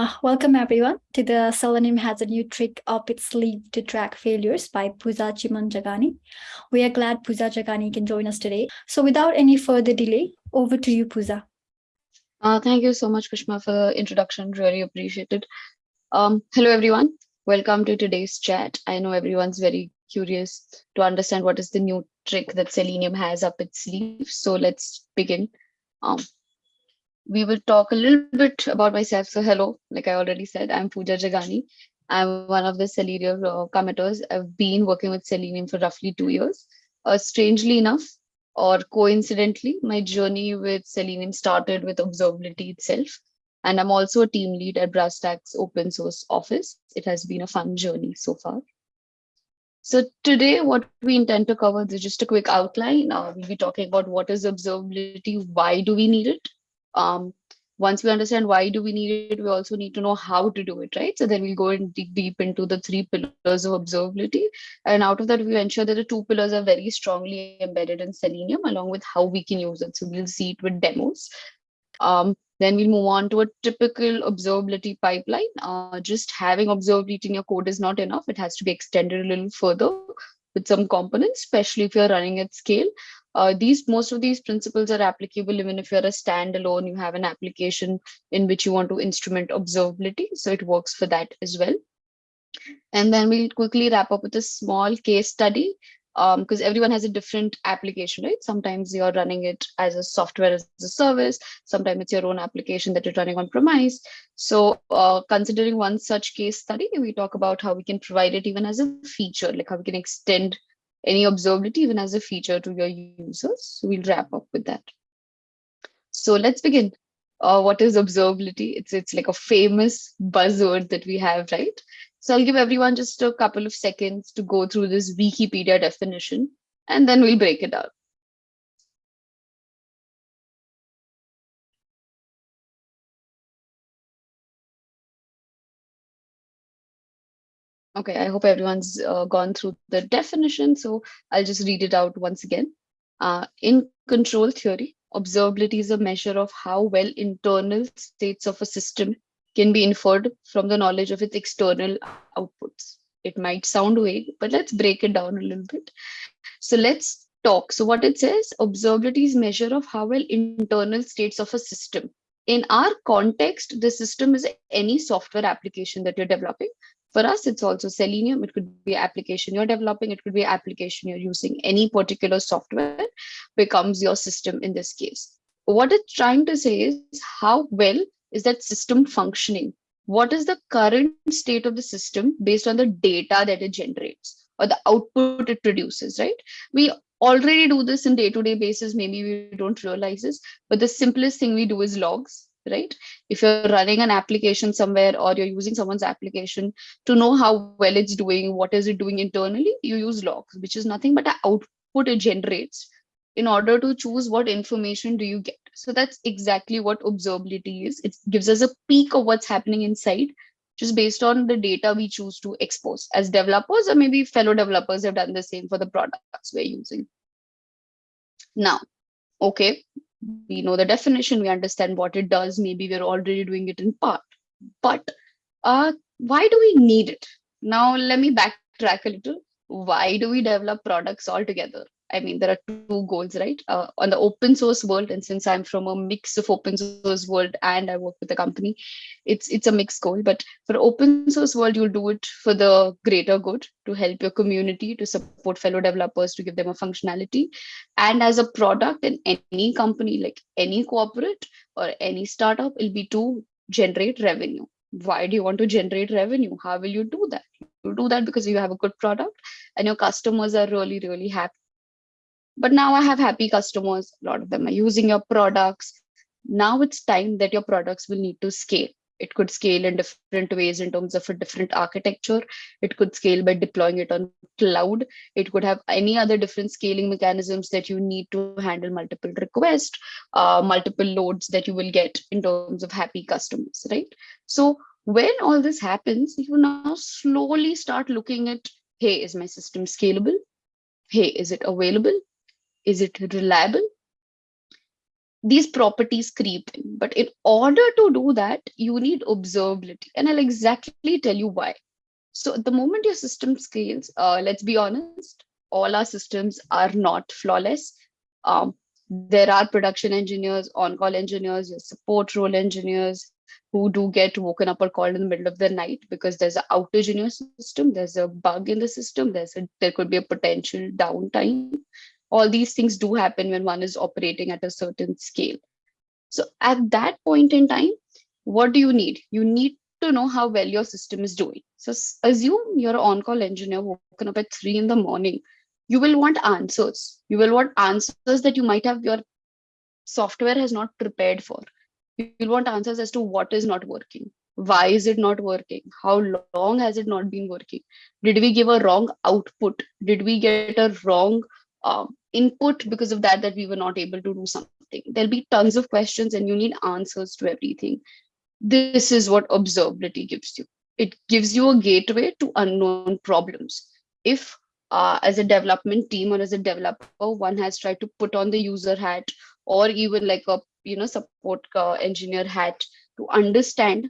Uh, welcome everyone to the Selenium has a new trick up its sleeve to track failures by Pooja Chimanjagani. We are glad Pooja Jagani can join us today. So without any further delay, over to you, Pooja. Uh, thank you so much, Kushma, for the introduction. Really appreciate it. Um, hello, everyone. Welcome to today's chat. I know everyone's very curious to understand what is the new trick that Selenium has up its sleeve. So let's begin. Um, we will talk a little bit about myself. So hello, like I already said, I'm Pooja Jagani. I'm one of the Selenium uh, committers. I've been working with Selenium for roughly two years. Uh, strangely enough, or coincidentally, my journey with Selenium started with observability itself. And I'm also a team lead at BrowserStack open source office. It has been a fun journey so far. So today, what we intend to cover is just a quick outline. Uh, we'll be talking about what is observability, why do we need it, um, once we understand why do we need it, we also need to know how to do it, right? So then we'll go and dig deep into the three pillars of observability. And out of that, we ensure that the two pillars are very strongly embedded in Selenium along with how we can use it. So we'll see it with demos. Um, then we'll move on to a typical observability pipeline. Uh, just having observability in your code is not enough. It has to be extended a little further with some components, especially if you're running at scale. Uh, these most of these principles are applicable even if you're a standalone, you have an application in which you want to instrument observability. So it works for that as well. And then we'll quickly wrap up with a small case study because um, everyone has a different application, right? Sometimes you're running it as a software as a service. Sometimes it's your own application that you're running on premise. So uh, considering one such case study, we talk about how we can provide it even as a feature, like how we can extend any observability even as a feature to your users. We'll wrap up with that. So let's begin. Uh, what is observability? It's, it's like a famous buzzword that we have, right? So I'll give everyone just a couple of seconds to go through this Wikipedia definition, and then we'll break it down. Okay, I hope everyone's uh, gone through the definition, so I'll just read it out once again. Uh, in control theory, observability is a measure of how well internal states of a system can be inferred from the knowledge of its external outputs. It might sound vague, but let's break it down a little bit. So let's talk. So what it says, observability is measure of how well internal states of a system. In our context, the system is any software application that you're developing for us, it's also Selenium. It could be application you're developing. It could be application you're using. Any particular software becomes your system in this case. What it's trying to say is how well is that system functioning? What is the current state of the system based on the data that it generates or the output it produces, right? We already do this in day-to-day -day basis. Maybe we don't realize this, but the simplest thing we do is logs right? If you're running an application somewhere or you're using someone's application to know how well it's doing, what is it doing internally, you use logs, which is nothing but an output it generates in order to choose what information do you get. So that's exactly what observability is. It gives us a peek of what's happening inside just based on the data we choose to expose as developers or maybe fellow developers have done the same for the products we're using. Now, okay, we know the definition, we understand what it does. Maybe we're already doing it in part, but uh, why do we need it? Now, let me backtrack a little. Why do we develop products altogether? I mean, there are two goals, right? Uh, on the open source world, and since I'm from a mix of open source world and I work with a company, it's it's a mixed goal. But for open source world, you'll do it for the greater good to help your community, to support fellow developers, to give them a functionality. And as a product in any company, like any corporate or any startup, it'll be to generate revenue. Why do you want to generate revenue? How will you do that? You do that because you have a good product and your customers are really, really happy but now I have happy customers. A lot of them are using your products. Now it's time that your products will need to scale. It could scale in different ways in terms of a different architecture. It could scale by deploying it on cloud. It could have any other different scaling mechanisms that you need to handle multiple requests, uh, multiple loads that you will get in terms of happy customers, right? So when all this happens, you now slowly start looking at, hey, is my system scalable? Hey, is it available? Is it reliable? these properties creep in. But in order to do that, you need observability. And I'll exactly tell you why. So the moment your system scales, uh, let's be honest, all our systems are not flawless. Um, there are production engineers, on-call engineers, your support role engineers who do get woken up or called in the middle of the night because there's an outage in your system, there's a bug in the system, there's a, there could be a potential downtime. All these things do happen when one is operating at a certain scale. So at that point in time, what do you need? You need to know how well your system is doing. So assume you're an on-call engineer woken up at three in the morning. You will want answers. You will want answers that you might have your software has not prepared for. You'll want answers as to what is not working. Why is it not working? How long has it not been working? Did we give a wrong output? Did we get a wrong um, input because of that that we were not able to do something there'll be tons of questions and you need answers to everything this is what observability gives you it gives you a gateway to unknown problems if uh, as a development team or as a developer, one has tried to put on the user hat or even like a you know support uh, engineer hat to understand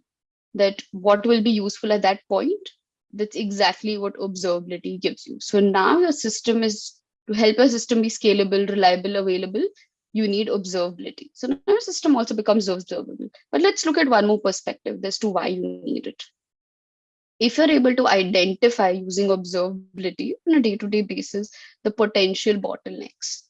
that what will be useful at that point. That's exactly what observability gives you. So now your system is to help a system be scalable, reliable, available. You need observability. So now your system also becomes observable. But let's look at one more perspective as to why you need it if you're able to identify using observability on a day-to-day basis, the potential bottlenecks,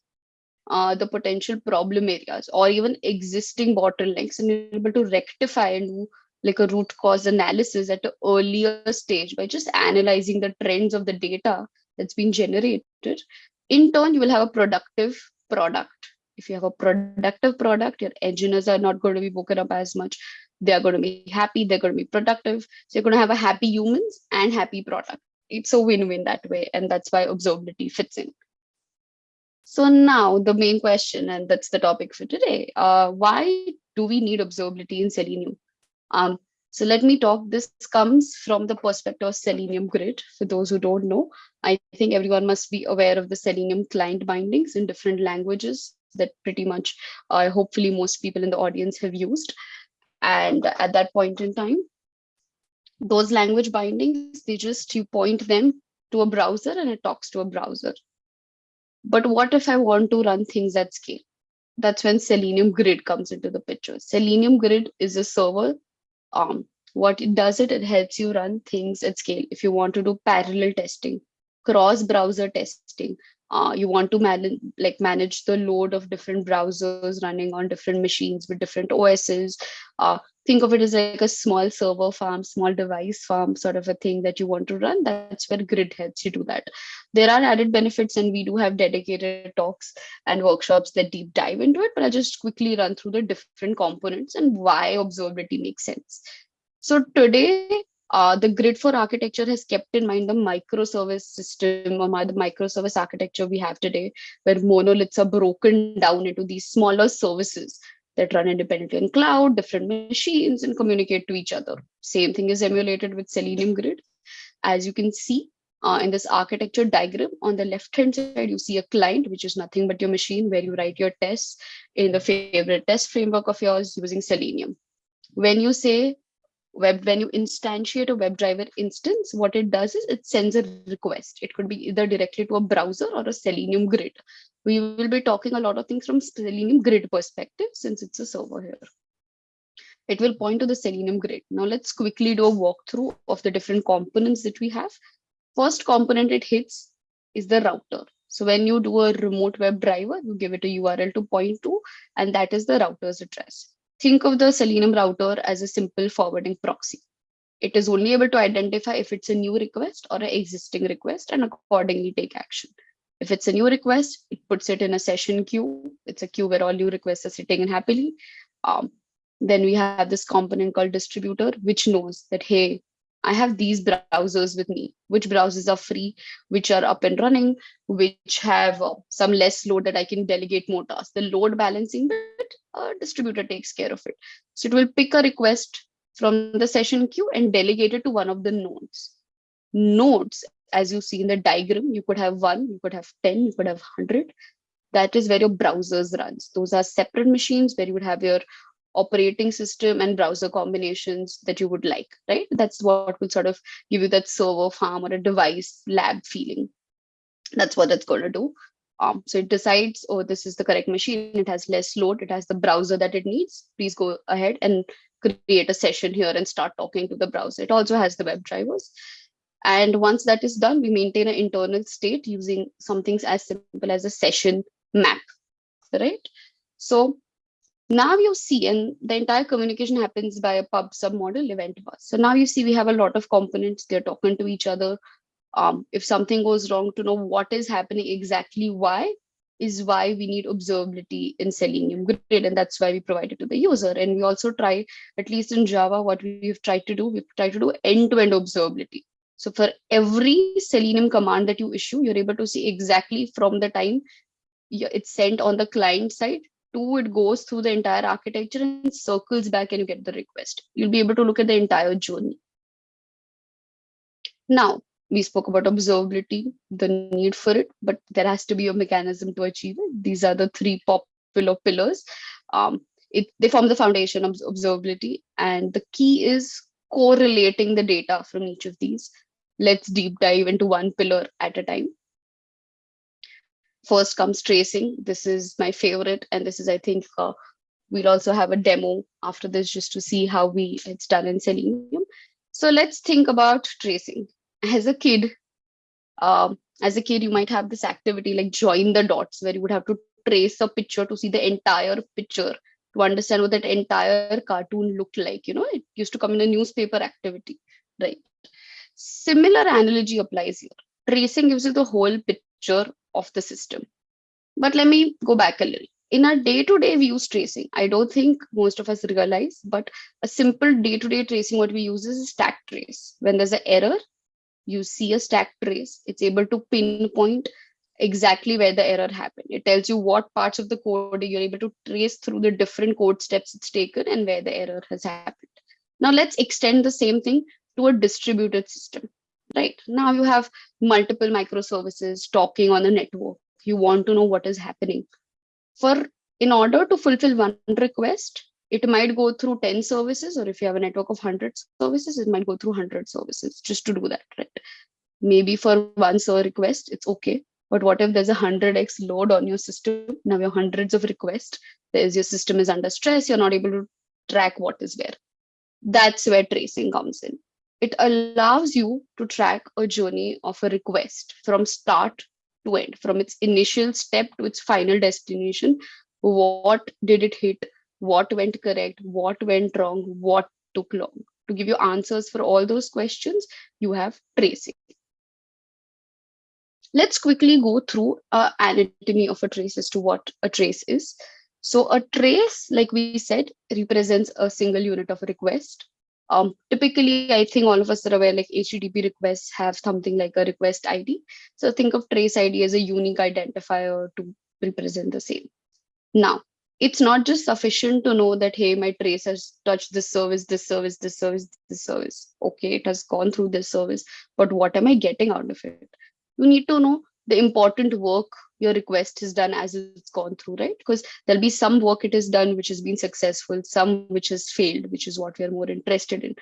uh, the potential problem areas, or even existing bottlenecks, and you're able to rectify and do like a root cause analysis at an earlier stage by just analyzing the trends of the data that's been generated, in turn, you will have a productive product. If you have a productive product, your engineers are not going to be woken up as much. They're going to be happy. They're going to be productive. So you're going to have a happy humans and happy product. It's a win-win that way and that's why observability fits in. So now the main question and that's the topic for today uh, why do we need observability in selenium? Um, so let me talk this comes from the perspective of selenium grid for those who don't know i think everyone must be aware of the selenium client bindings in different languages that pretty much uh, hopefully most people in the audience have used and at that point in time, those language bindings, they just, you point them to a browser and it talks to a browser. But what if I want to run things at scale? That's when Selenium Grid comes into the picture. Selenium Grid is a server. Um, what it does it, it helps you run things at scale. If you want to do parallel testing, cross browser testing, uh, you want to manage like manage the load of different browsers running on different machines with different OSs. Uh, think of it as like a small server farm, small device farm sort of a thing that you want to run. That's where Grid helps you do that. There are added benefits and we do have dedicated talks and workshops that deep dive into it, but I'll just quickly run through the different components and why observability makes sense. So today, uh, the grid 4 architecture has kept in mind the microservice system or the microservice architecture we have today, where monoliths are broken down into these smaller services that run independently in cloud, different machines, and communicate to each other. Same thing is emulated with Selenium Grid. As you can see uh, in this architecture diagram, on the left-hand side, you see a client, which is nothing but your machine where you write your tests in the favorite test framework of yours using Selenium. When you say web when you instantiate a WebDriver instance, what it does is it sends a request. It could be either directly to a browser or a Selenium grid. We will be talking a lot of things from Selenium grid perspective since it's a server here. It will point to the Selenium grid. Now let's quickly do a walkthrough of the different components that we have. First component it hits is the router. So when you do a remote web driver, you give it a URL to point to, and that is the router's address. Think of the Selenium router as a simple forwarding proxy. It is only able to identify if it's a new request or an existing request and accordingly take action. If it's a new request, it puts it in a session queue. It's a queue where all new requests are sitting in happily. Um, then we have this component called distributor, which knows that, hey, I have these browsers with me, which browsers are free, which are up and running, which have uh, some less load that I can delegate more tasks. The load balancing bit, a distributor takes care of it. So it will pick a request from the session queue and delegate it to one of the nodes. Nodes, as you see in the diagram, you could have one, you could have 10, you could have 100. that is where your browsers runs. Those are separate machines where you would have your operating system and browser combinations that you would like, right? That's what will sort of give you that server farm or a device lab feeling. That's what it's going to do. Um, so it decides, oh, this is the correct machine. It has less load. It has the browser that it needs. Please go ahead and create a session here and start talking to the browser. It also has the web drivers. And once that is done, we maintain an internal state using something as simple as a session map, right? So now you see, and the entire communication happens by a pub sub model event bus. So now you see we have a lot of components, they're talking to each other. Um, if something goes wrong to know what is happening exactly why is why we need observability in Selenium Grid, and that's why we provide it to the user. And we also try, at least in Java, what we've tried to do, we've tried to do end-to-end -end observability. So for every Selenium command that you issue, you're able to see exactly from the time it's sent on the client side to it goes through the entire architecture and circles back and you get the request. You'll be able to look at the entire journey. Now, we spoke about observability, the need for it, but there has to be a mechanism to achieve it. These are the three popular pillars. Um, it, they form the foundation of observability. And the key is correlating the data from each of these. Let's deep dive into one pillar at a time. First comes tracing. This is my favorite. And this is, I think, uh, we'll also have a demo after this just to see how we it's done in Selenium. So let's think about tracing. As a kid, um, as a kid, you might have this activity like join the dots where you would have to trace a picture to see the entire picture to understand what that entire cartoon looked like. You know, it used to come in a newspaper activity, right? Similar analogy applies here. Tracing gives you the whole picture of the system. But let me go back a little. In our day-to-day -day, use tracing. I don't think most of us realize, but a simple day-to-day -day tracing, what we use is a stack trace. When there's an error, you see a stack trace. It's able to pinpoint exactly where the error happened. It tells you what parts of the code you're able to trace through the different code steps it's taken and where the error has happened. Now let's extend the same thing to a distributed system right? Now you have multiple microservices talking on the network. You want to know what is happening. For in order to fulfill one request, it might go through 10 services, or if you have a network of 100 services, it might go through 100 services just to do that, right? Maybe for one server request, it's okay. But what if there's a 100x load on your system? Now you have hundreds of requests. There's your system is under stress. You're not able to track what is where. That's where tracing comes in it allows you to track a journey of a request from start to end, from its initial step to its final destination. What did it hit? What went correct? What went wrong? What took long? To give you answers for all those questions, you have tracing. Let's quickly go through uh, anatomy of a trace as to what a trace is. So a trace, like we said, represents a single unit of a request. Um, typically, I think all of us are aware like HTTP requests have something like a request ID. So think of trace ID as a unique identifier to represent the same. Now, it's not just sufficient to know that, hey, my trace has touched this service, this service, this service, this service. Okay, it has gone through this service, but what am I getting out of it? You need to know the important work your request is done as it's gone through, right? Because there'll be some work it has done which has been successful, some which has failed, which is what we are more interested in.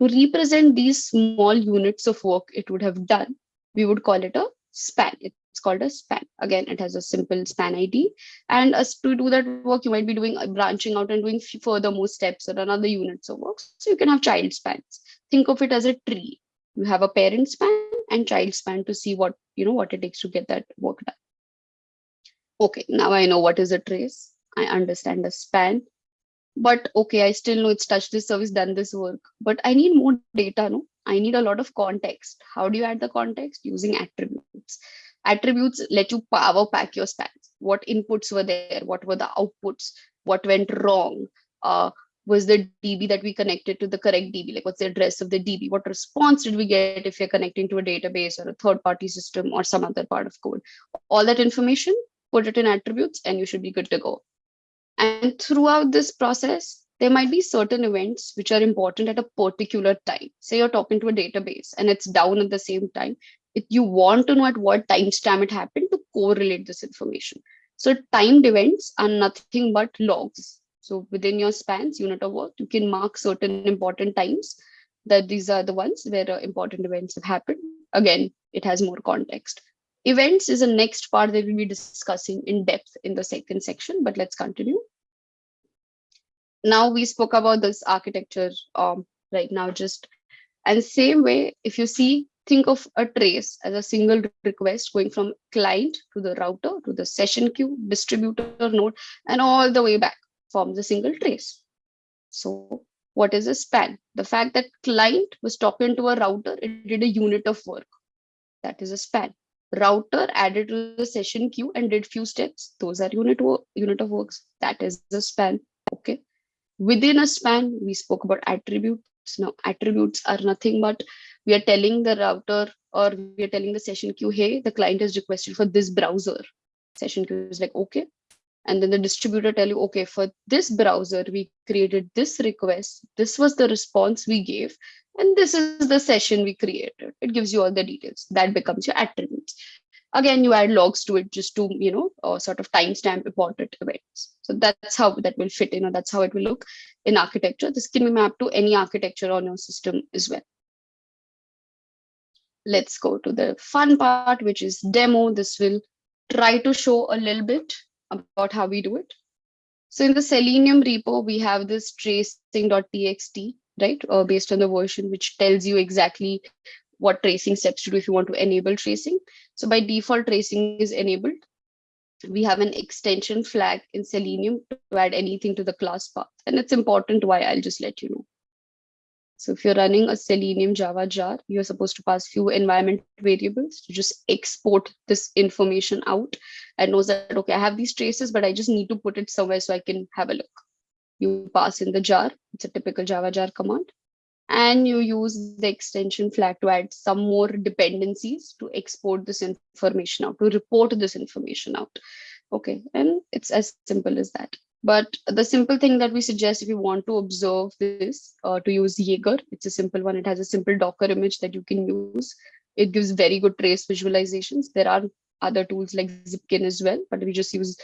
To represent these small units of work it would have done, we would call it a span. It's called a span. Again, it has a simple span ID. And as to do that work, you might be doing uh, branching out and doing further more steps or another units of work. So you can have child spans. Think of it as a tree. You have a parent span and child span to see what you know what it takes to get that work done okay now i know what is a trace. I understand the span. But okay i still know it's touched this service done this work. But i need more data no? I need a lot of context. How do you add the context? Using attributes. Attributes let you power pack your spans. What inputs were there? What were the outputs? What went wrong? Uh, was the DB that we connected to the correct DB? Like what's the address of the DB? What response did we get if you're connecting to a database or a third party system or some other part of code? All that information, put it in attributes and you should be good to go. And throughout this process, there might be certain events which are important at a particular time. Say you're talking to a database and it's down at the same time. If you want to know at what timestamp it happened to correlate this information. So timed events are nothing but logs. So within your spans unit of work, you can mark certain important times that these are the ones where uh, important events have happened. Again, it has more context. Events is the next part that we'll be discussing in depth in the second section, but let's continue. Now we spoke about this architecture um, right now, just and same way, if you see, think of a trace as a single request going from client to the router to the session queue, distributor node, and all the way back forms a single trace. So what is a span? The fact that client was talking to a router, it did a unit of work. That is a span. Router added to the session queue and did few steps. Those are unit, unit of works. That is the span. Okay. Within a span, we spoke about attributes. Now, attributes are nothing but we are telling the router or we are telling the session queue, hey, the client has requested for this browser. Session queue is like, okay. And then the distributor tell you, okay, for this browser, we created this request. This was the response we gave. And this is the session we created. It gives you all the details. That becomes your attributes. Again you add logs to it just to you know uh, sort of timestamp important events so that's how that will fit in or that's how it will look in architecture. This can be mapped to any architecture on your system as well. Let's go to the fun part which is demo. This will try to show a little bit about how we do it. So in the selenium repo we have this tracing.txt right uh, based on the version which tells you exactly what tracing steps to do if you want to enable tracing. So by default, tracing is enabled. We have an extension flag in Selenium to add anything to the class path. And it's important why I'll just let you know. So if you're running a Selenium Java jar, you're supposed to pass few environment variables to just export this information out and knows that, okay, I have these traces, but I just need to put it somewhere so I can have a look. You pass in the jar. It's a typical Java jar command and you use the extension flag to add some more dependencies to export this information out, to report this information out. Okay, and it's as simple as that. But the simple thing that we suggest if you want to observe this, uh, to use Jaeger, it's a simple one. It has a simple Docker image that you can use. It gives very good trace visualizations. There are other tools like Zipkin as well, but we just use,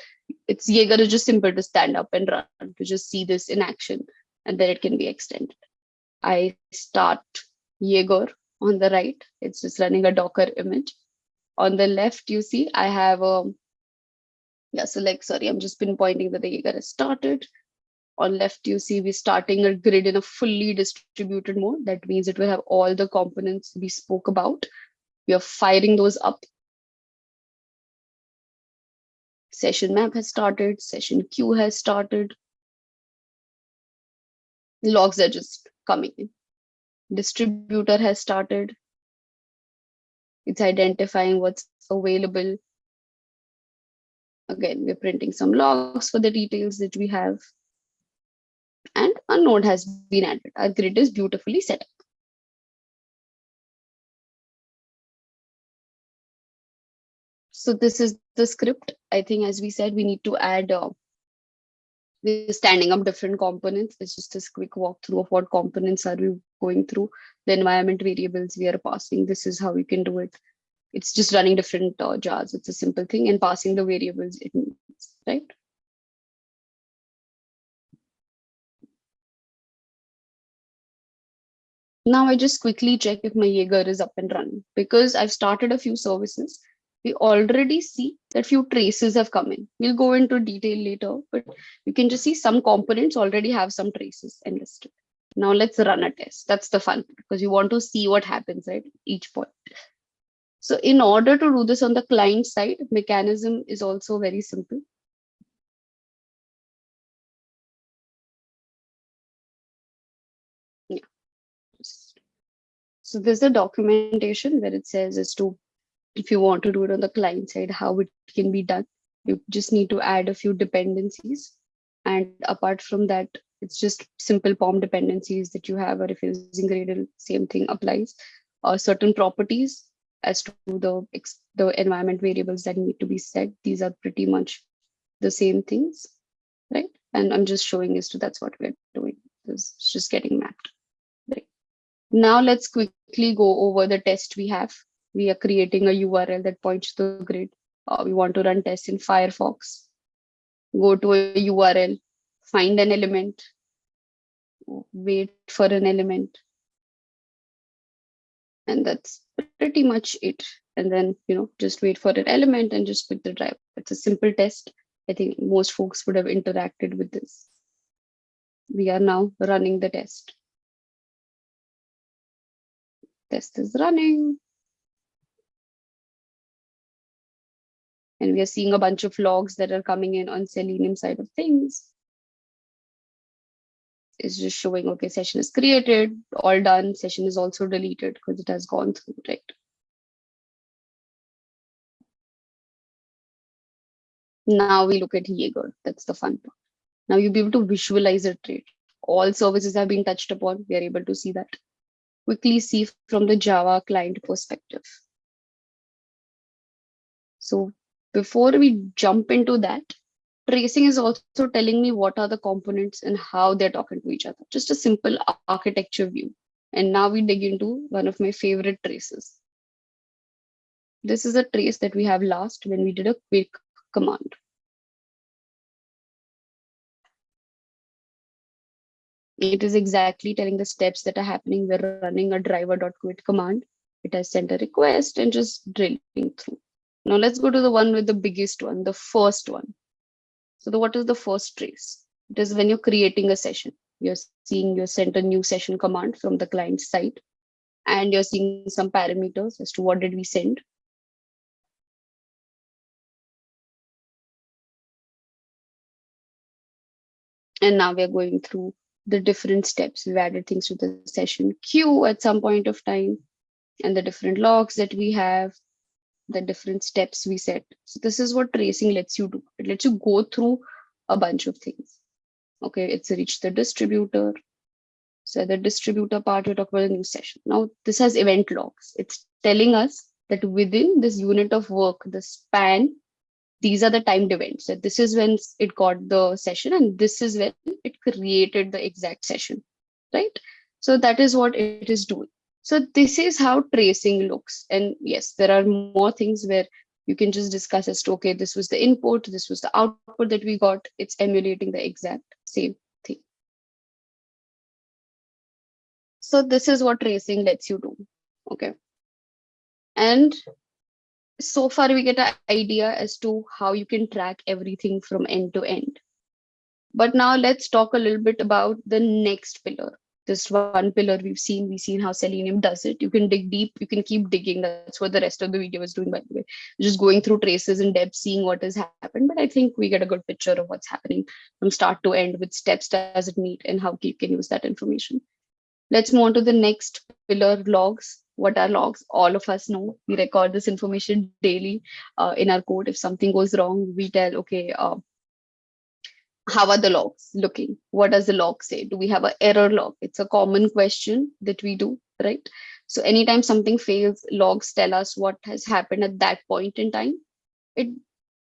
it's Jaeger is just simple to stand up and run, to just see this in action, and then it can be extended. I start Jaeger on the right. It's just running a Docker image. On the left, you see I have a, yeah, so like, sorry, I'm just pinpointing that the Jaeger has started. On left, you see we're starting a grid in a fully distributed mode. That means it will have all the components we spoke about. We are firing those up. Session map has started, session queue has started. Logs are just coming in. Distributor has started. It's identifying what's available. Again, we're printing some logs for the details that we have. And a node has been added. Our grid is beautifully set up. So this is the script. I think, as we said, we need to add uh, we're standing up different components. It's just a quick walkthrough of what components are we going through, the environment variables we are passing. This is how we can do it. It's just running different uh, jars. It's a simple thing and passing the variables it needs, right? Now I just quickly check if my Jaeger is up and running because I've started a few services we already see that few traces have come in. We'll go into detail later, but you can just see some components already have some traces enlisted. Now let's run a test. That's the fun because you want to see what happens at each point. So in order to do this on the client side, mechanism is also very simple. Yeah. So there's a documentation where it says is to if you want to do it on the client side, how it can be done. You just need to add a few dependencies. And apart from that, it's just simple POM dependencies that you have, or if you're using Gradle, same thing applies. Uh, certain properties as to the, the environment variables that need to be set. These are pretty much the same things, right? And I'm just showing as to that's what we're doing. It's just getting mapped. Now let's quickly go over the test we have we are creating a URL that points to the grid. Uh, we want to run tests in Firefox. go to a URL, find an element, wait for an element. And that's pretty much it. And then, you know, just wait for an element and just put the driver. It's a simple test. I think most folks would have interacted with this. We are now running the test. Test is running. And we are seeing a bunch of logs that are coming in on Selenium side of things. It's just showing, okay, session is created, all done. Session is also deleted because it has gone through, right? Now we look at Jaeger. That's the fun part. Now you'll be able to visualize a trait. All services have been touched upon. We are able to see that. Quickly see from the Java client perspective. So before we jump into that, tracing is also telling me what are the components and how they're talking to each other. Just a simple architecture view. And now we dig into one of my favorite traces. This is a trace that we have last when we did a quick command. It is exactly telling the steps that are happening. We're running a driver.quit command. It has sent a request and just drilling through. Now let's go to the one with the biggest one, the first one. So the, what is the first trace? It is when you're creating a session. You're seeing you sent a new session command from the client side and you're seeing some parameters as to what did we send. And now we're going through the different steps. We've added things to the session queue at some point of time and the different logs that we have the different steps we set. So this is what tracing lets you do. It lets you go through a bunch of things. Okay, it's reached the distributor. So the distributor part, we talk about a new session. Now this has event logs. It's telling us that within this unit of work, the span, these are the timed events. That this is when it got the session and this is when it created the exact session, right? So that is what it is doing. So this is how tracing looks. And yes, there are more things where you can just discuss as to, okay, this was the input, this was the output that we got. It's emulating the exact same thing. So this is what tracing lets you do. Okay. And so far we get an idea as to how you can track everything from end to end. But now let's talk a little bit about the next pillar, this one pillar we've seen we've seen how selenium does it. You can dig deep you can keep digging. That's what the rest of the video is doing by the way. Just going through traces in depth seeing what has happened. But i think we get a good picture of what's happening from start to end with steps does it meet and how you can use that information. Let's move on to the next pillar logs. What are logs? All of us know. We record this information daily uh, in our code. If something goes wrong we tell okay uh, how are the logs looking? What does the log say? Do we have an error log? It's a common question that we do, right? So anytime something fails, logs tell us what has happened at that point in time. It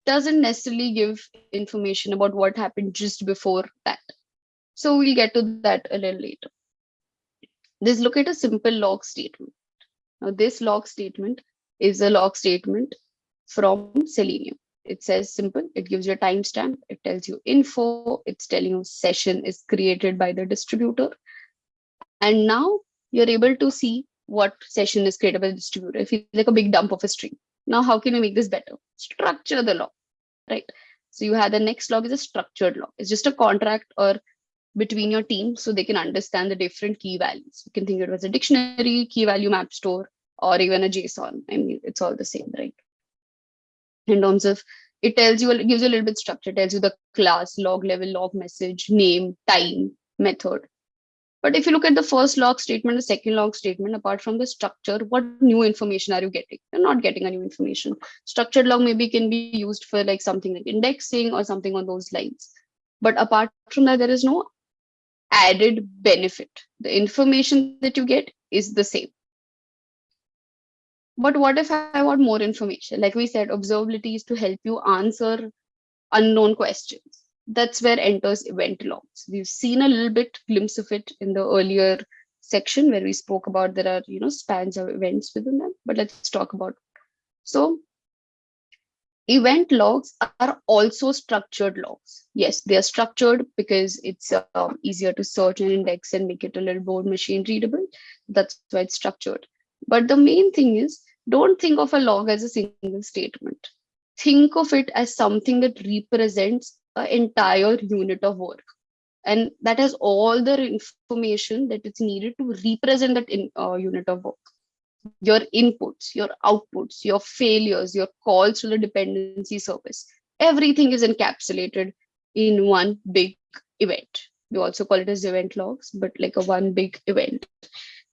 doesn't necessarily give information about what happened just before that. So we'll get to that a little later. Let's look at a simple log statement. Now this log statement is a log statement from Selenium it says simple. It gives you a timestamp. It tells you info. It's telling you session is created by the distributor. And now you're able to see what session is created by the distributor. If you like a big dump of a string. Now how can you make this better? Structure the log right? So you have the next log is a structured log. It's just a contract or between your team so they can understand the different key values. You can think it was a dictionary key value map store or even a json. I mean it's all the same right in terms of it tells you it gives you a little bit structure. Tells you the class log level log message name time method. But if you look at the first log statement the second log statement apart from the structure what new information are you getting? You're not getting a new information. Structured log maybe can be used for like something like indexing or something on those lines. But apart from that there is no added benefit. The information that you get is the same but what if I want more information? Like we said, observability is to help you answer unknown questions. That's where enters event logs. We've seen a little bit glimpse of it in the earlier section where we spoke about there are you know spans of events within them. But let's talk about so event logs are also structured logs. Yes, they are structured because it's um, easier to search and index and make it a little more machine readable. That's why it's structured. But the main thing is don't think of a log as a single statement. Think of it as something that represents an entire unit of work. And that has all the information that is needed to represent that in, uh, unit of work your inputs, your outputs, your failures, your calls to the dependency service. Everything is encapsulated in one big event. We also call it as event logs, but like a one big event.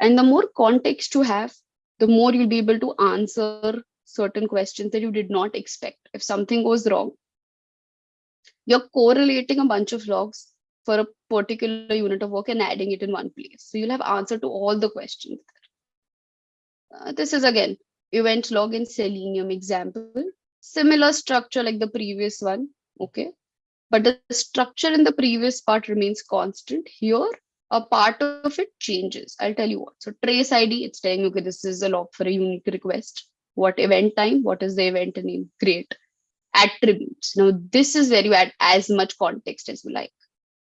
And the more context you have, the more you'll be able to answer certain questions that you did not expect. If something goes wrong, you're correlating a bunch of logs for a particular unit of work and adding it in one place. So you'll have answer to all the questions. Uh, this is again event log in Selenium example. Similar structure like the previous one. Okay. But the structure in the previous part remains constant. Here, a part of it changes. I'll tell you what. So trace ID, it's telling you, okay, this is a log for a unique request. What event time? What is the event name? Great. Attributes. Now, this is where you add as much context as you like.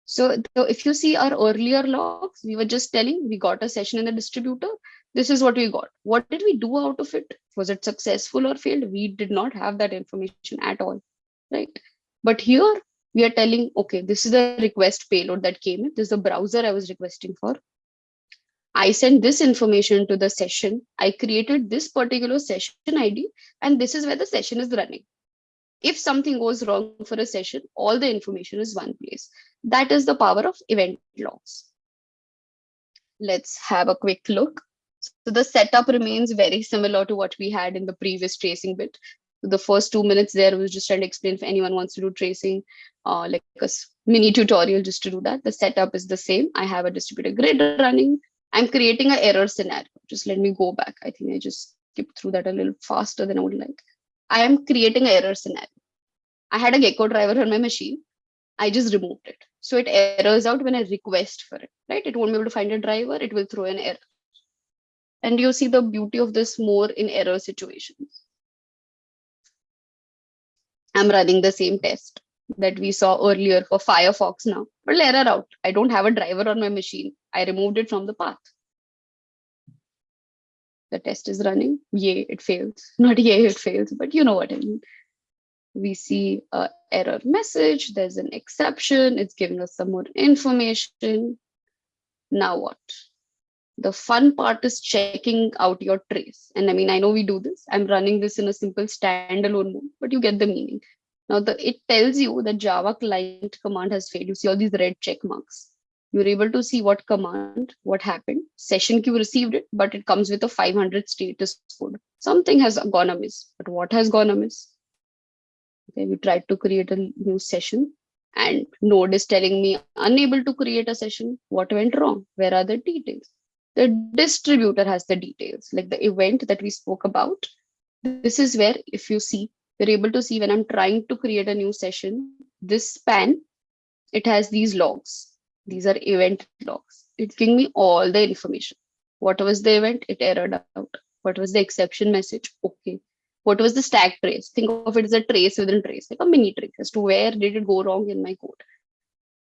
So, so if you see our earlier logs, we were just telling we got a session in the distributor this is what we got what did we do out of it was it successful or failed we did not have that information at all right but here we are telling okay this is the request payload that came in. This is the browser i was requesting for. I sent this information to the session. I created this particular session id and this is where the session is running. If something goes wrong for a session all the information is one place. That is the power of event logs. Let's have a quick look. So the setup remains very similar to what we had in the previous tracing bit. The first two minutes there was just trying to explain if anyone wants to do tracing, uh, like a mini tutorial just to do that. The setup is the same. I have a distributed grid running. I'm creating an error scenario. Just let me go back. I think I just skipped through that a little faster than I would like. I am creating an error scenario. I had a Gecko driver on my machine. I just removed it. So it errors out when I request for it, right? It won't be able to find a driver. It will throw an error. And you see the beauty of this more in error situations. I'm running the same test that we saw earlier for Firefox now, but error out. I don't have a driver on my machine. I removed it from the path. The test is running. Yay, it fails. Not yay, it fails, but you know what I mean. We see a error message. There's an exception. It's giving us some more information. Now what? the fun part is checking out your trace. And I mean, I know we do this. I'm running this in a simple standalone mode, but you get the meaning. Now, the it tells you that Java client command has failed. You see all these red check marks. You're able to see what command, what happened. Session queue received it, but it comes with a 500 status code. Something has gone amiss, but what has gone amiss? Okay, we tried to create a new session and node is telling me unable to create a session. What went wrong? Where are the details? the distributor has the details like the event that we spoke about this is where if you see you're able to see when i'm trying to create a new session this span it has these logs. These are event logs. It's giving me all the information. What was the event? It errored out. What was the exception message? Okay. What was the stack trace? Think of it as a trace within trace like a mini trace as to where did it go wrong in my code.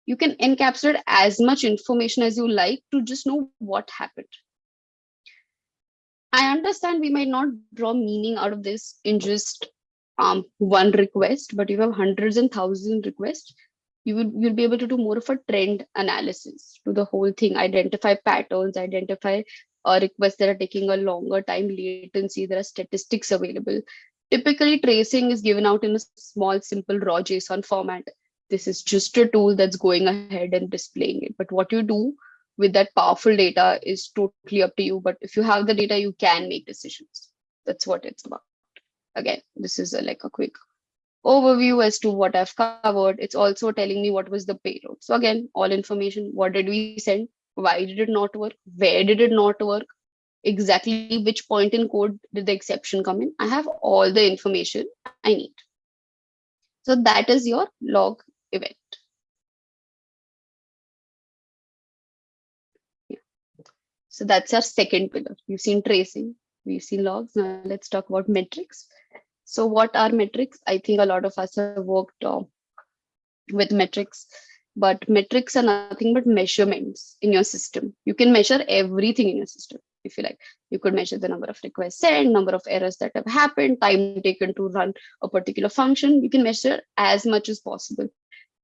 You can encapsulate as much information as you like to just know what happened. I understand we might not draw meaning out of this in just um, one request, but you have hundreds and thousands requests, you will you'll be able to do more of a trend analysis to the whole thing, identify patterns, identify uh, requests that are taking a longer time latency. There are statistics available. Typically, tracing is given out in a small, simple raw JSON format this is just a tool that's going ahead and displaying it. But what you do with that powerful data is totally up to you. But if you have the data, you can make decisions. That's what it's about. Again, this is a, like a quick overview as to what I've covered. It's also telling me what was the payload. So again, all information, what did we send? Why did it not work? Where did it not work? Exactly which point in code did the exception come in? I have all the information I need. So that is your log event. Yeah. So that's our second pillar. We've seen tracing, we've seen logs. Now let's talk about metrics. So what are metrics? I think a lot of us have worked uh, with metrics, but metrics are nothing but measurements in your system. You can measure everything in your system if you like. You could measure the number of requests sent, number of errors that have happened, time taken to run a particular function. You can measure as much as possible.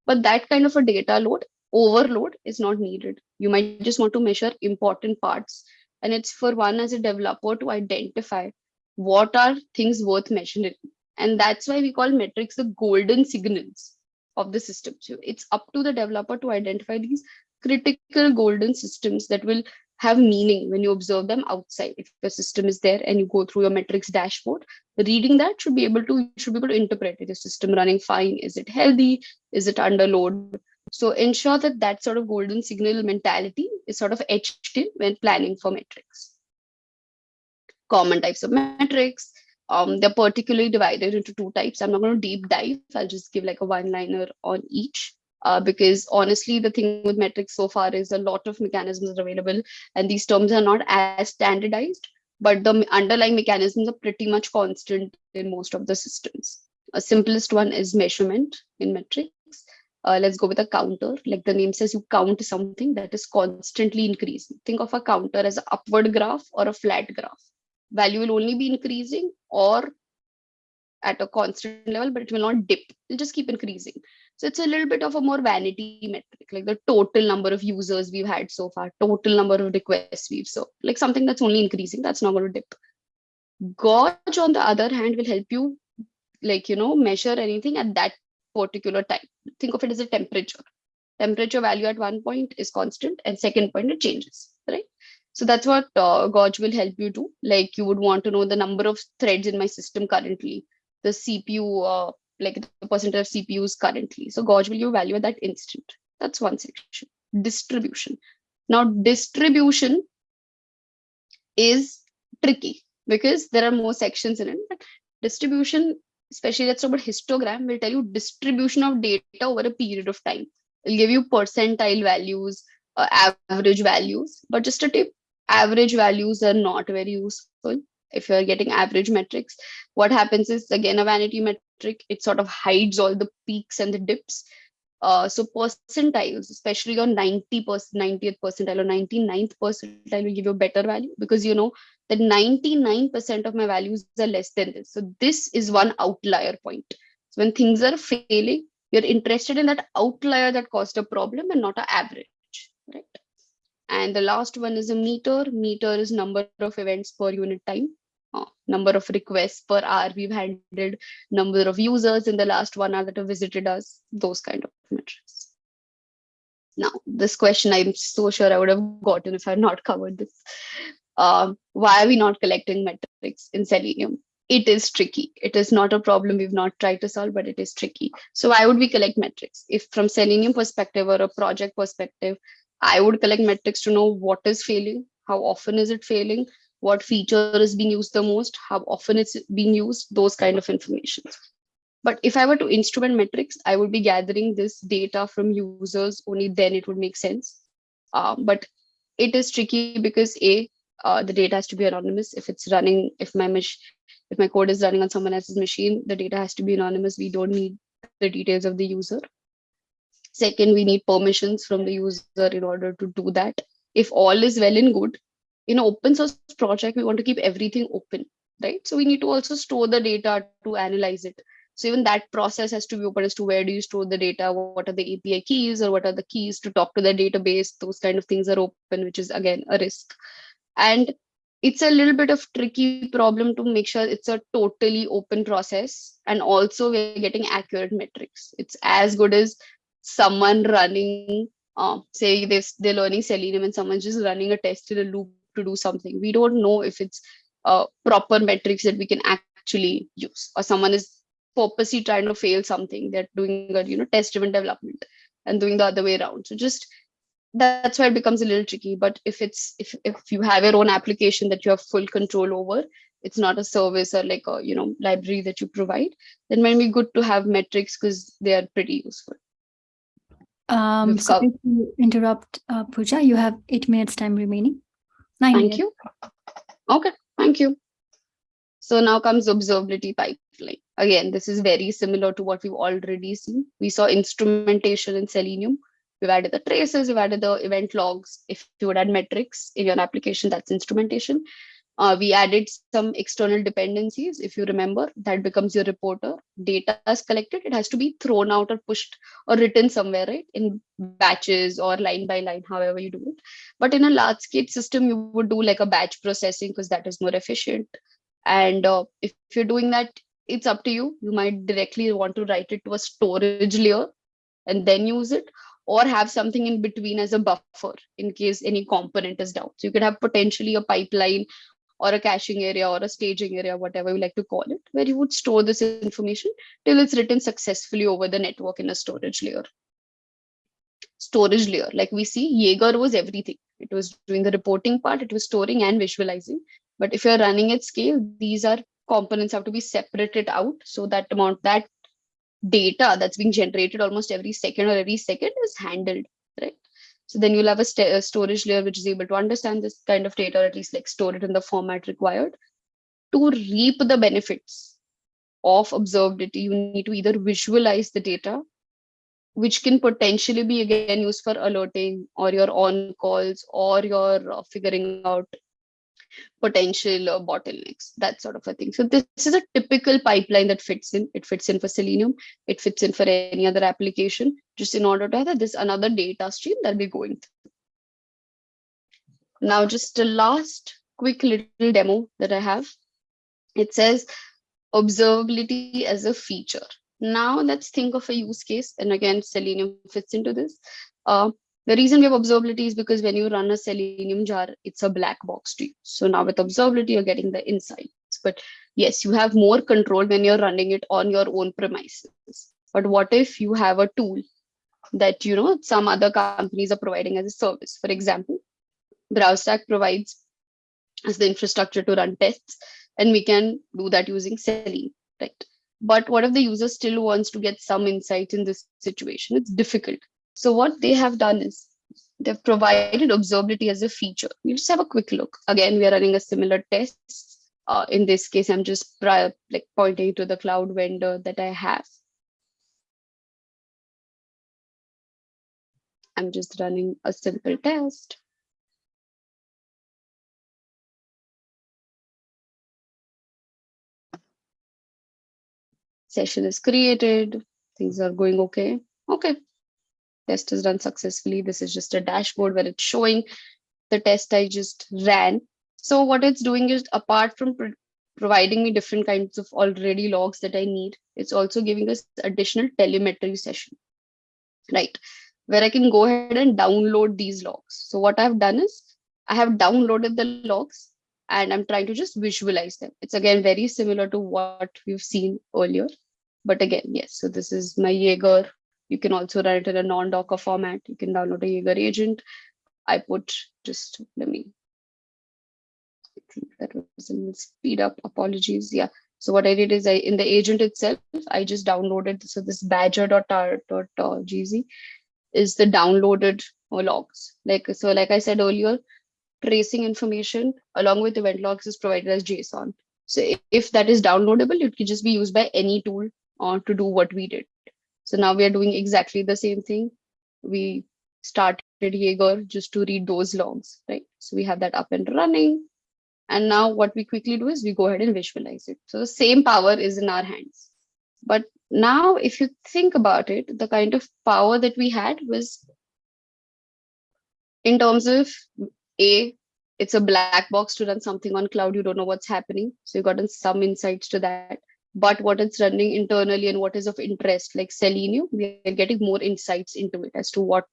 But that kind of a data load, overload is not needed. You might just want to measure important parts. And it's for one as a developer to identify what are things worth measuring. And that's why we call metrics the golden signals of the system. So it's up to the developer to identify these critical golden systems that will have meaning when you observe them outside. If the system is there and you go through your metrics dashboard, reading that should be able to should be able to interpret is the system running fine? Is it healthy? Is it under load? So ensure that that sort of golden signal mentality is sort of etched in when planning for metrics. Common types of metrics. Um, they're particularly divided into two types. I'm not going to deep dive. I'll just give like a one liner on each uh, because honestly, the thing with metrics so far is a lot of mechanisms are available and these terms are not as standardized, but the underlying mechanisms are pretty much constant in most of the systems. A simplest one is measurement in metrics. Uh, let's go with a counter. Like the name says, you count something that is constantly increasing. Think of a counter as an upward graph or a flat graph. Value will only be increasing or at a constant level, but it will not dip. It'll just keep increasing. So it's a little bit of a more vanity metric, like the total number of users we've had so far, total number of requests we've so like something that's only increasing, that's not going to dip. Gauge, on the other hand, will help you like, you know, measure anything at that particular time. Think of it as a temperature. Temperature value at one point is constant and second point it changes, right? So that's what uh, Gauge will help you do. Like you would want to know the number of threads in my system currently, the CPU uh, like the percentage of CPUs currently. So gauge will give value at that instant. That's one section. Distribution. Now distribution is tricky because there are more sections in it. But distribution, especially let's talk about histogram, will tell you distribution of data over a period of time. It'll give you percentile values, uh, average values. But just a tip, average values are not very useful if you're getting average metrics. What happens is again a vanity metric it sort of hides all the peaks and the dips. Uh, so percentiles especially your 90 percent 90th percentile or 99th percentile will give you a better value because you know that 99 percent of my values are less than this. So this is one outlier point. So when things are failing you're interested in that outlier that caused a problem and not an average right and the last one is a meter. Meter is number of events per unit time, uh, number of requests per hour we've handled, number of users in the last one hour that have visited us, those kind of metrics. Now, this question I'm so sure I would have gotten if I had not covered this. Uh, why are we not collecting metrics in Selenium? It is tricky. It is not a problem we've not tried to solve, but it is tricky. So why would we collect metrics? If from Selenium perspective or a project perspective, I would collect metrics to know what is failing, how often is it failing, what feature is being used the most, how often it's being used, those kind of information. But if I were to instrument metrics, I would be gathering this data from users, only then it would make sense. Um, but it is tricky because A, uh, the data has to be anonymous. If it's running, if my if my code is running on someone else's machine, the data has to be anonymous. We don't need the details of the user. Second, we need permissions from the user in order to do that. If all is well and good, in an open source project, we want to keep everything open, right? So we need to also store the data to analyze it. So even that process has to be open as to where do you store the data, what are the API keys or what are the keys to talk to the database, those kind of things are open, which is again a risk. And it's a little bit of tricky problem to make sure it's a totally open process and also we're getting accurate metrics. It's as good as someone running, uh, say they, they're learning Selenium and someone's just running a test in a loop to do something. We don't know if it's uh, proper metrics that we can actually use or someone is purposely trying to fail something. They're doing a you know test-driven development and doing the other way around. So just that's why it becomes a little tricky. But if it's if if you have your own application that you have full control over, it's not a service or like a you know library that you provide, then might be good to have metrics because they are pretty useful. Um, sorry to interrupt, uh, Pooja. You have eight minutes time remaining. Nine thank minutes. you. Okay, thank you. So now comes observability pipeline. Again, this is very similar to what we've already seen. We saw instrumentation in Selenium. We've added the traces, we've added the event logs. If you would add metrics in your application, that's instrumentation. Uh, we added some external dependencies. If you remember, that becomes your reporter. Data is collected. It has to be thrown out or pushed or written somewhere, right? In batches or line by line, however you do it. But in a large scale system, you would do like a batch processing because that is more efficient. And uh, if, if you're doing that, it's up to you. You might directly want to write it to a storage layer and then use it or have something in between as a buffer in case any component is down. So you could have potentially a pipeline or a caching area or a staging area, whatever you like to call it, where you would store this information till it's written successfully over the network in a storage layer. Storage layer, like we see, Jaeger was everything. It was doing the reporting part, it was storing and visualizing. But if you're running at scale, these are components have to be separated out. So that amount, that data that's being generated almost every second or every second is handled, right? So then you'll have a, a, storage layer which is able to understand this kind of data, or at least like store it in the format required. To reap the benefits of observability, you need to either visualize the data, which can potentially be again used for alerting or your on calls or your uh, figuring out potential uh, bottlenecks, that sort of a thing. So this is a typical pipeline that fits in. It fits in for Selenium. It fits in for any other application, just in order to have this another data stream that we're going through. Now, just a last quick little demo that I have. It says observability as a feature. Now let's think of a use case. And again, Selenium fits into this. Uh, the reason we have observability is because when you run a Selenium jar, it's a black box to you. So now with observability, you're getting the insights. But yes, you have more control when you're running it on your own premises. But what if you have a tool that you know some other companies are providing as a service? For example, BrowserStack provides as the infrastructure to run tests, and we can do that using Selenium, right? But what if the user still wants to get some insight in this situation? It's difficult so what they have done is they've provided observability as a feature. We just have a quick look. Again, we are running a similar test. Uh, in this case, I'm just prior, like pointing to the cloud vendor that I have. I'm just running a simple test. Session is created. Things are going okay. Okay, test is run successfully. This is just a dashboard where it's showing the test I just ran. So what it's doing is apart from pro providing me different kinds of already logs that I need, it's also giving us additional telemetry session, right? Where I can go ahead and download these logs. So what I've done is I have downloaded the logs and I'm trying to just visualize them. It's again very similar to what we've seen earlier. But again, yes, so this is my Jaeger you can also run it in a non-Docker format. You can download a Jaeger agent. I put just, let me, I think that was a speed up, apologies. Yeah. So what I did is I, in the agent itself, I just downloaded, so this badger.gz is the downloaded logs. Like, so like I said earlier, tracing information along with event logs is provided as JSON. So if that is downloadable, it can just be used by any tool uh, to do what we did. So now we are doing exactly the same thing. We started Jaeger just to read those logs, right? So we have that up and running. And now what we quickly do is we go ahead and visualize it. So the same power is in our hands. But now if you think about it, the kind of power that we had was in terms of A, it's a black box to run something on cloud. You don't know what's happening. So you got some insights to that but what it's running internally and what is of interest, like Selenium, we are getting more insights into it as to what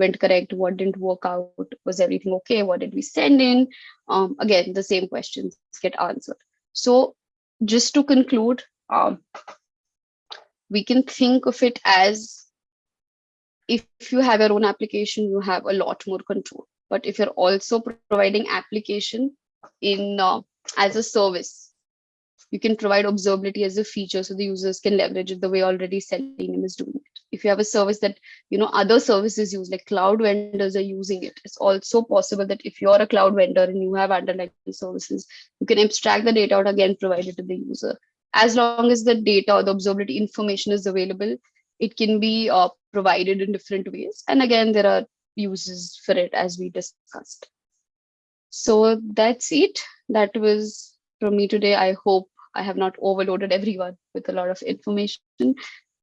went correct, what didn't work out, was everything okay, what did we send in? Um, again, the same questions get answered. So just to conclude, um, we can think of it as if you have your own application, you have a lot more control. But if you're also providing application in uh, as a service, you can provide observability as a feature so the users can leverage it the way already Selenium is doing it. If you have a service that you know other services use, like cloud vendors are using it, it's also possible that if you're a cloud vendor and you have underlying services, you can abstract the data out again, provide it to the user. As long as the data or the observability information is available, it can be uh, provided in different ways. And again, there are uses for it as we discussed. So that's it. That was from me today. I hope I have not overloaded everyone with a lot of information.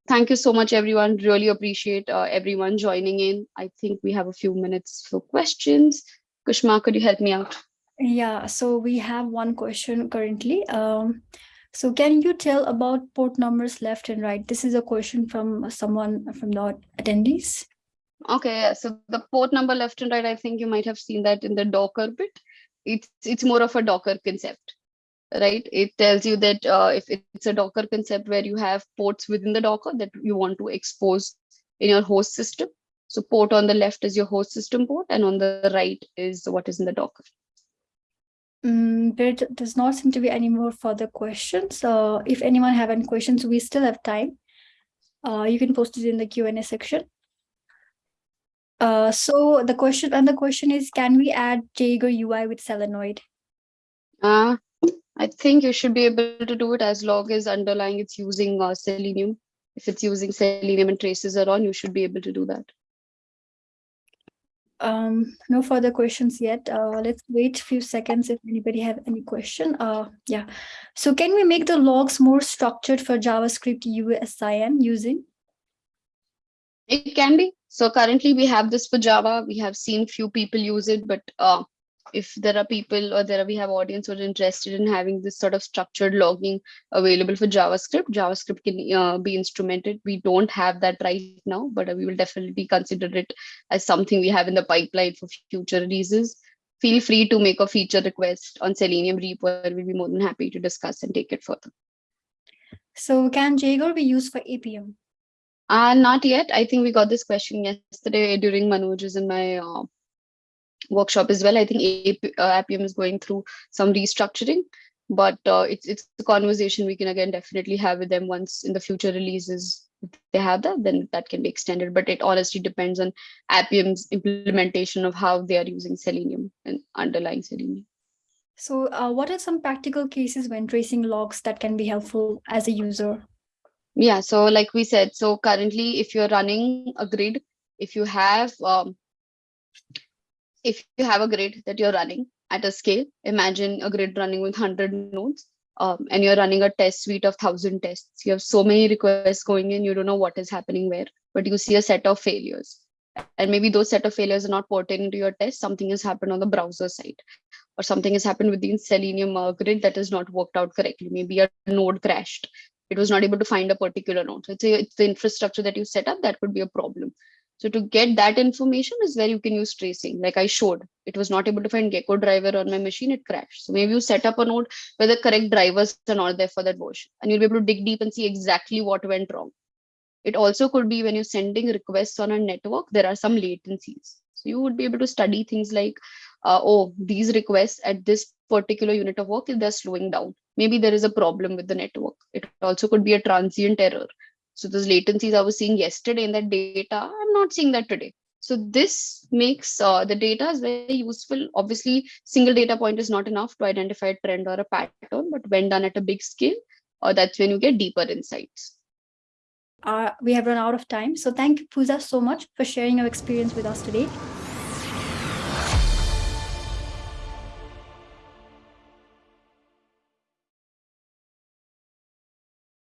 Thank you so much, everyone. Really appreciate uh, everyone joining in. I think we have a few minutes for questions. Kushma, could you help me out? Yeah, so we have one question currently. Um, so can you tell about port numbers left and right? This is a question from someone from the attendees. Okay, so the port number left and right, I think you might have seen that in the Docker bit. It's it's more of a Docker concept, right? It tells you that uh, if it's a Docker concept where you have ports within the Docker that you want to expose in your host system. So port on the left is your host system port, and on the right is what is in the Docker. Mm, there does not seem to be any more further questions. Uh, if anyone have any questions, we still have time. Uh, you can post it in the Q&A section. Uh, so the question and the question is, can we add Jaeger UI with Selenoid? Uh, I think you should be able to do it as long as underlying it's using uh, Selenium. If it's using Selenium and traces are on, you should be able to do that. Um, no further questions yet. Uh, let's wait a few seconds if anybody have any question. Uh, yeah. So can we make the logs more structured for JavaScript USIN using? It can be. So currently we have this for Java. We have seen few people use it, but uh, if there are people or there are, we have audience who are interested in having this sort of structured logging available for JavaScript, JavaScript can uh, be instrumented. We don't have that right now, but we will definitely consider it as something we have in the pipeline for future releases. Feel free to make a feature request on Selenium repo. We'll be more than happy to discuss and take it further. So can Jaeger be used for Appium? Uh, not yet. I think we got this question yesterday during Manoj's and my uh, workshop as well. I think uh, Appium is going through some restructuring, but uh, it's it's a conversation we can again definitely have with them once in the future releases. They have that, then that can be extended. But it honestly depends on Appium's implementation of how they are using Selenium and underlying Selenium. So uh, what are some practical cases when tracing logs that can be helpful as a user? Yeah, so like we said, so currently if you're running a grid, if you have um, if you have a grid that you're running at a scale, imagine a grid running with 100 nodes um, and you're running a test suite of 1000 tests. You have so many requests going in, you don't know what is happening where, but you see a set of failures. And maybe those set of failures are not pertaining to your test. Something has happened on the browser side or something has happened within Selenium uh, grid that has not worked out correctly. Maybe a node crashed it was not able to find a particular node. So it's, a, it's the infrastructure that you set up that could be a problem. So to get that information is where you can use tracing. Like I showed, it was not able to find Gecko driver on my machine, it crashed. So maybe you set up a node where the correct drivers are not there for that version. And you'll be able to dig deep and see exactly what went wrong. It also could be when you're sending requests on a network, there are some latencies. So you would be able to study things like, uh, oh, these requests at this particular unit of work, they're slowing down maybe there is a problem with the network. It also could be a transient error. So those latencies I was seeing yesterday in that data, I'm not seeing that today. So this makes uh, the data is very useful. Obviously, single data point is not enough to identify a trend or a pattern, but when done at a big scale, uh, that's when you get deeper insights. Uh, we have run out of time. So thank you, Pooja, so much for sharing your experience with us today.